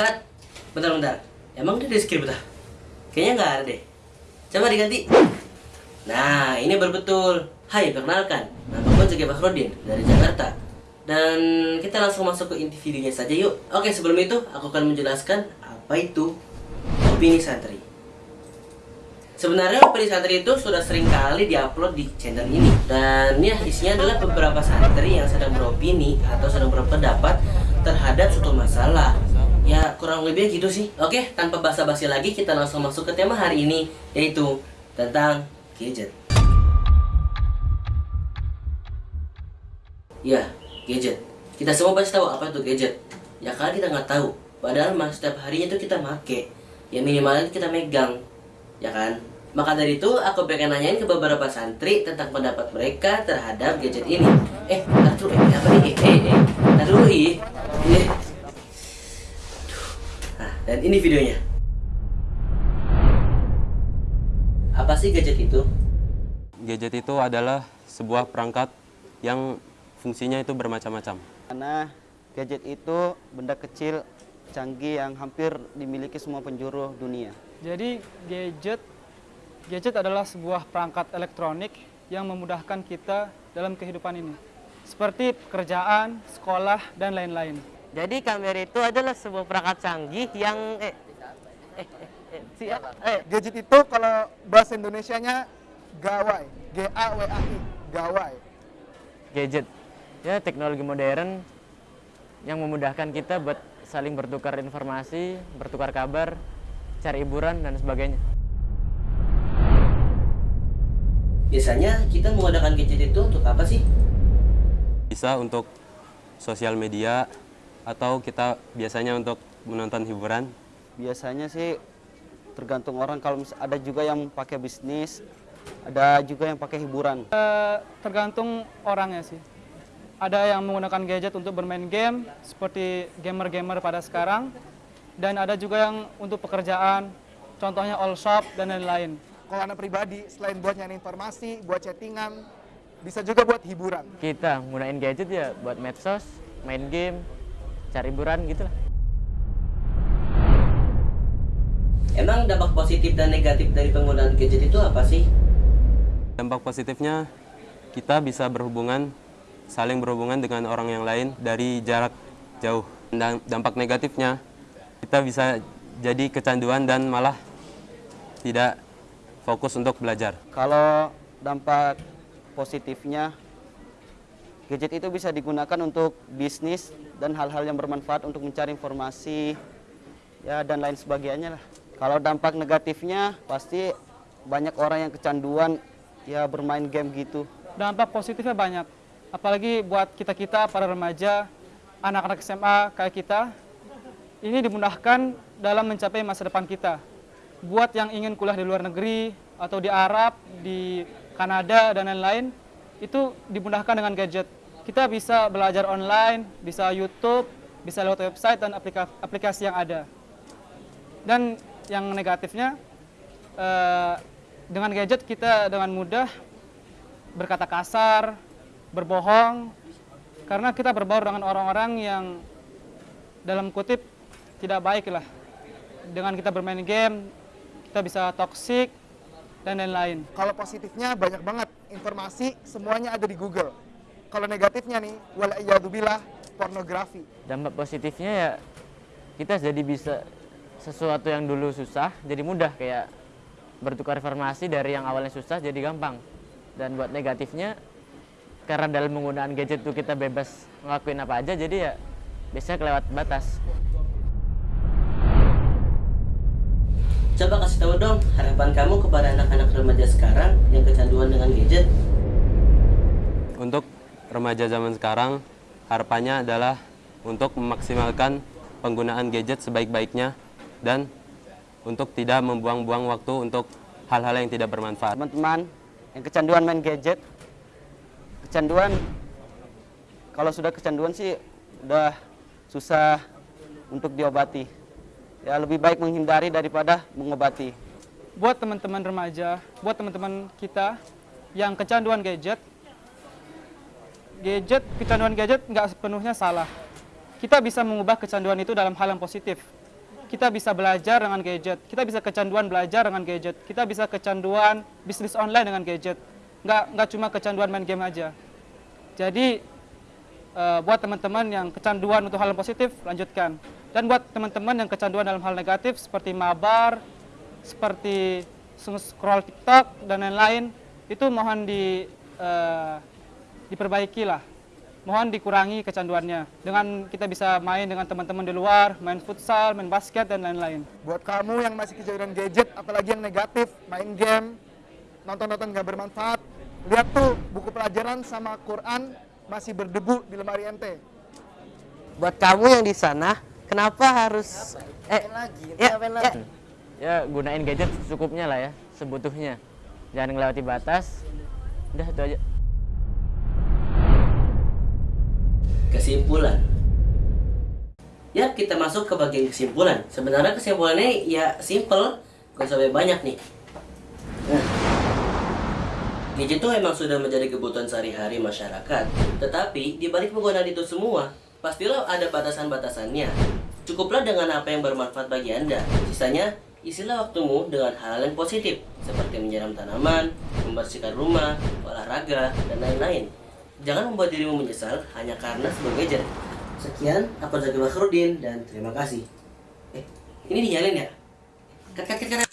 Bentar, bentar. Emang dia di script dah? Kayaknya nggak ada deh. Coba diganti. Nah, ini berbetul. Hai, perkenalkan. Nama gue Zaki Bakrodin dari Jakarta. Dan kita langsung masuk ke inti videonya saja yuk. Oke, sebelum itu aku akan menjelaskan apa itu opini santri. Sebenarnya opini santri itu sudah sering kali diupload di channel ini Dan ya isinya adalah beberapa santri yang sedang beropini atau sedang berpendapat terhadap suatu masalah Ya kurang lebih gitu sih Oke tanpa basa-basi lagi kita langsung masuk ke tema hari ini Yaitu tentang gadget Ya gadget Kita semua pasti tahu apa itu gadget Ya kali kita nggak tahu Padahal mas setiap harinya tuh kita make Ya minimalnya kita megang Ya kan maka dari itu, aku pengen nanyain ke beberapa santri tentang pendapat mereka terhadap gadget ini. Eh, ntar eh, apa nih? Eh, eh, eh, dulu, ih. Eh. Dan ini videonya. Apa sih gadget itu? Gadget itu adalah sebuah perangkat yang fungsinya itu bermacam-macam. Karena gadget itu benda kecil canggih yang hampir dimiliki semua penjuru dunia. Jadi gadget Gadget adalah sebuah perangkat elektronik yang memudahkan kita dalam kehidupan ini, seperti pekerjaan, sekolah, dan lain-lain. Jadi kamera itu adalah sebuah perangkat canggih yang eh, eh, eh, eh, si, eh, Gadget itu kalau bahasa Indonesianya gawai, G A W A I, gawai. gadget. Ya teknologi modern yang memudahkan kita buat saling bertukar informasi, bertukar kabar, cari hiburan dan sebagainya. Biasanya kita menggunakan gadget itu untuk apa sih? Bisa untuk sosial media atau kita biasanya untuk menonton hiburan. Biasanya sih tergantung orang kalau ada juga yang pakai bisnis, ada juga yang pakai hiburan. Eh, tergantung orangnya sih. Ada yang menggunakan gadget untuk bermain game, seperti gamer-gamer pada sekarang, dan ada juga yang untuk pekerjaan, contohnya all shop dan lain-lain. Kalau anak pribadi, selain buat nyari informasi, buat chattingan, bisa juga buat hiburan. Kita gunain gadget ya buat medsos, main game, cari hiburan gitu lah. Emang dampak positif dan negatif dari penggunaan gadget itu apa sih? Dampak positifnya kita bisa berhubungan, saling berhubungan dengan orang yang lain dari jarak jauh. Dan dampak negatifnya kita bisa jadi kecanduan dan malah tidak fokus untuk belajar. Kalau dampak positifnya, gadget itu bisa digunakan untuk bisnis dan hal-hal yang bermanfaat untuk mencari informasi, ya dan lain sebagainya lah. Kalau dampak negatifnya, pasti banyak orang yang kecanduan ya bermain game gitu. Dampak positifnya banyak, apalagi buat kita-kita, para remaja, anak-anak SMA kayak kita, ini dimudahkan dalam mencapai masa depan kita. Buat yang ingin kuliah di luar negeri, atau di Arab, di Kanada, dan lain-lain, itu dimudahkan dengan gadget. Kita bisa belajar online, bisa YouTube, bisa lewat website dan aplika- aplikasi yang ada. Dan yang negatifnya, eh, dengan gadget kita dengan mudah berkata kasar, berbohong, karena kita berbaur dengan orang-orang yang dalam kutip tidak baik lah. Dengan kita bermain game, kita bisa toksik dan lain-lain. Kalau positifnya banyak banget informasi semuanya ada di Google. Kalau negatifnya nih, walaiyadubillah pornografi. Dampak positifnya ya kita jadi bisa sesuatu yang dulu susah jadi mudah kayak bertukar informasi dari yang awalnya susah jadi gampang. Dan buat negatifnya karena dalam penggunaan gadget itu kita bebas ngelakuin apa aja jadi ya biasanya kelewat batas. Coba kasih tahu dong harapan kamu kepada anak-anak remaja sekarang yang kecanduan dengan gadget. Remaja zaman sekarang, harapannya adalah untuk memaksimalkan penggunaan gadget sebaik-baiknya dan untuk tidak membuang-buang waktu untuk hal-hal yang tidak bermanfaat. Teman-teman yang kecanduan main gadget, kecanduan kalau sudah kecanduan sih udah susah untuk diobati. Ya lebih baik menghindari daripada mengobati. Buat teman-teman remaja, buat teman-teman kita yang kecanduan gadget, gadget, kecanduan gadget nggak sepenuhnya salah. Kita bisa mengubah kecanduan itu dalam hal yang positif. kita bisa belajar dengan gadget, kita bisa kecanduan belajar dengan gadget, kita bisa kecanduan bisnis online dengan gadget. Nggak, nggak cuma kecanduan main game aja. Jadi eh, buat teman-teman yang kecanduan untuk hal yang positif, lanjutkan. Dan buat teman-teman yang kecanduan dalam hal negatif seperti mabar, seperti scroll TikTok dan lain-lain, itu mohon di eh, diperbaiki lah. Mohon dikurangi kecanduannya. Dengan kita bisa main dengan teman-teman di luar, main futsal, main basket dan lain-lain. Buat kamu yang masih kecanduan gadget, apalagi yang negatif, main game, nonton-nonton nggak bermanfaat, lihat tuh buku pelajaran sama Quran masih berdebu di lemari ente. Buat kamu yang di sana, kenapa harus eh ya, ya, Ya gunain gadget secukupnya lah ya, sebutuhnya. Jangan melewati batas. Udah itu aja. Kesimpulan. Ya, kita masuk ke bagian kesimpulan. Sebenarnya kesimpulannya ya simple, gak usah banyak nih. Nah, gadget itu emang sudah menjadi kebutuhan sehari-hari masyarakat. Tetapi di balik penggunaan itu semua, pastilah ada batasan-batasannya. Cukuplah dengan apa yang bermanfaat bagi Anda. Sisanya, isilah waktumu dengan hal yang positif, seperti menyiram tanaman, membersihkan rumah, olahraga, dan lain-lain. Jangan membuat dirimu menyesal hanya karena sebuah gadget. Sekian, aku Zaki Bakhrudin dan terima kasih. Eh, ini dinyalin ya? Kat, kat, kat, kat.